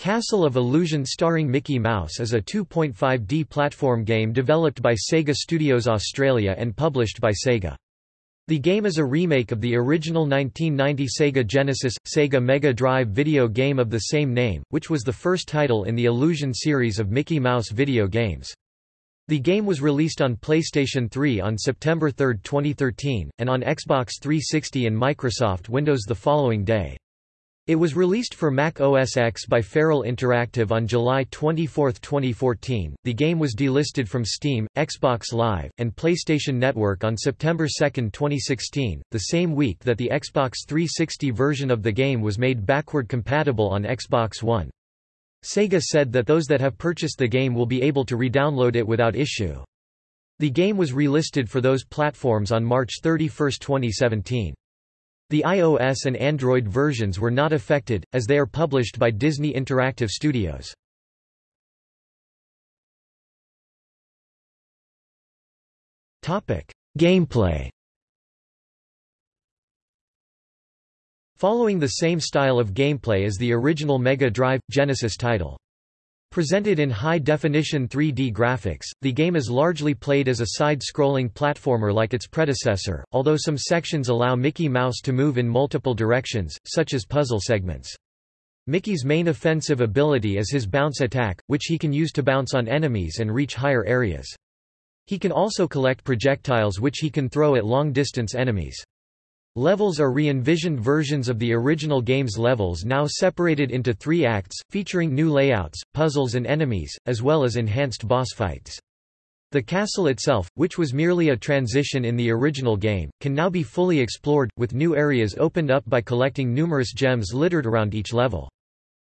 Castle of Illusion starring Mickey Mouse is a 2.5D platform game developed by Sega Studios Australia and published by Sega. The game is a remake of the original 1990 Sega Genesis – Sega Mega Drive video game of the same name, which was the first title in the Illusion series of Mickey Mouse video games. The game was released on PlayStation 3 on September 3, 2013, and on Xbox 360 and Microsoft Windows the following day. It was released for Mac OS X by Feral Interactive on July 24, 2014. The game was delisted from Steam, Xbox Live, and PlayStation Network on September 2, 2016, the same week that the Xbox 360 version of the game was made backward compatible on Xbox One. Sega said that those that have purchased the game will be able to re-download it without issue. The game was relisted for those platforms on March 31, 2017. The iOS and Android versions were not affected, as they are published by Disney Interactive Studios. Gameplay Following the same style of gameplay as the original Mega Drive – Genesis title. Presented in high-definition 3D graphics, the game is largely played as a side-scrolling platformer like its predecessor, although some sections allow Mickey Mouse to move in multiple directions, such as puzzle segments. Mickey's main offensive ability is his bounce attack, which he can use to bounce on enemies and reach higher areas. He can also collect projectiles which he can throw at long-distance enemies. Levels are re-envisioned versions of the original game's levels now separated into three acts, featuring new layouts, puzzles and enemies, as well as enhanced boss fights. The castle itself, which was merely a transition in the original game, can now be fully explored, with new areas opened up by collecting numerous gems littered around each level.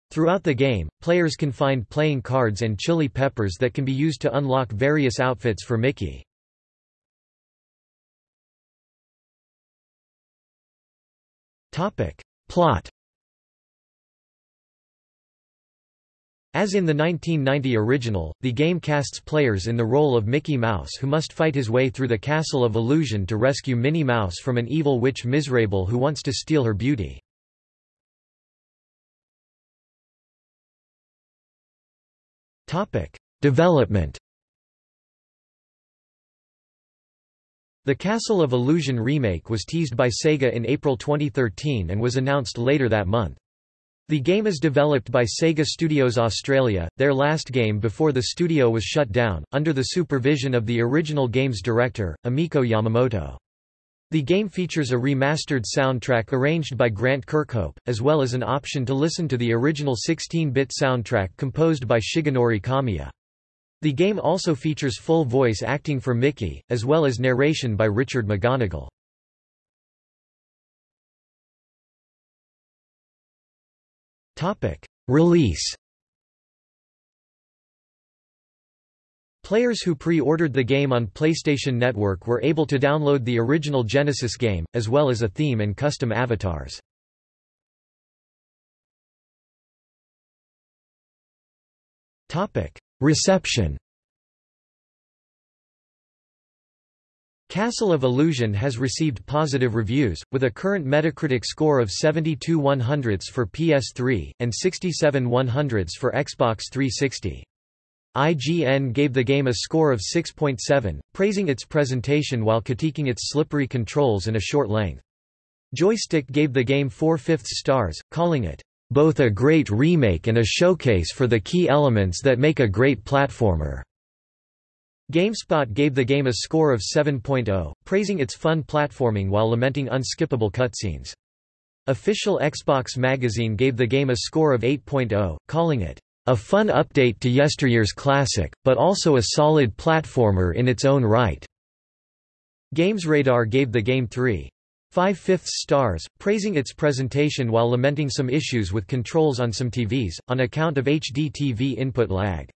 Throughout the game, players can find playing cards and chili peppers that can be used to unlock various outfits for Mickey. Topic. Plot As in the 1990 original, the game casts players in the role of Mickey Mouse who must fight his way through the Castle of Illusion to rescue Minnie Mouse from an evil witch Mizrabel who wants to steal her beauty. Development The Castle of Illusion remake was teased by Sega in April 2013 and was announced later that month. The game is developed by Sega Studios Australia, their last game before the studio was shut down, under the supervision of the original game's director, Emiko Yamamoto. The game features a remastered soundtrack arranged by Grant Kirkhope, as well as an option to listen to the original 16-bit soundtrack composed by Shigenori Kamiya. The game also features full voice acting for Mickey, as well as narration by Richard McGonagle. Release Players who pre-ordered the game on PlayStation Network were able to download the original Genesis game, as well as a theme and custom avatars. Reception Castle of Illusion has received positive reviews, with a current Metacritic score of 72 100s for PS3, and 67 100s for Xbox 360. IGN gave the game a score of 6.7, praising its presentation while critiquing its slippery controls and a short length. Joystiq gave the game 4 fifths stars, calling it both a great remake and a showcase for the key elements that make a great platformer. GameSpot gave the game a score of 7.0, praising its fun platforming while lamenting unskippable cutscenes. Official Xbox magazine gave the game a score of 8.0, calling it a fun update to yesteryear's classic, but also a solid platformer in its own right. GamesRadar gave the game 3. Five-fifths stars, praising its presentation while lamenting some issues with controls on some TVs, on account of HD TV input lag.